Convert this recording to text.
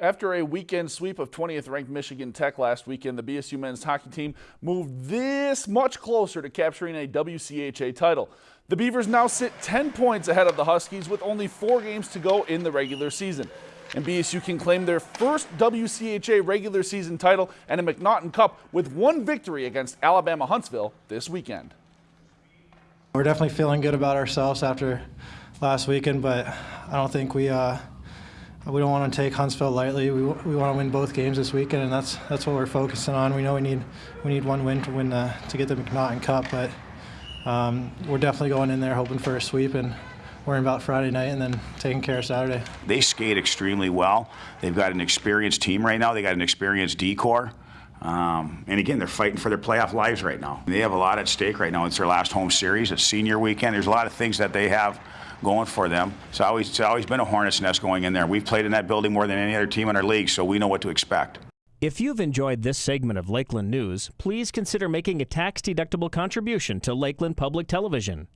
After a weekend sweep of 20th ranked Michigan Tech last weekend, the BSU men's hockey team moved this much closer to capturing a WCHA title. The Beavers now sit 10 points ahead of the Huskies with only four games to go in the regular season. And BSU can claim their first WCHA regular season title and a MacNaughton Cup with one victory against Alabama Huntsville this weekend. We're definitely feeling good about ourselves after last weekend, but I don't think we uh, we don't want to take Huntsville lightly. We, we want to win both games this weekend, and that's that's what we're focusing on. We know we need we need one win to win the, to get the MacNaughton Cup, but um, we're definitely going in there hoping for a sweep and worrying about Friday night and then taking care of Saturday. They skate extremely well. They've got an experienced team right now. They got an experienced decor. Um, and again, they're fighting for their playoff lives right now. They have a lot at stake right now. It's their last home series. It's senior weekend. There's a lot of things that they have going for them. It's always, it's always been a hornet's nest going in there. We've played in that building more than any other team in our league, so we know what to expect. If you've enjoyed this segment of Lakeland News, please consider making a tax-deductible contribution to Lakeland Public Television.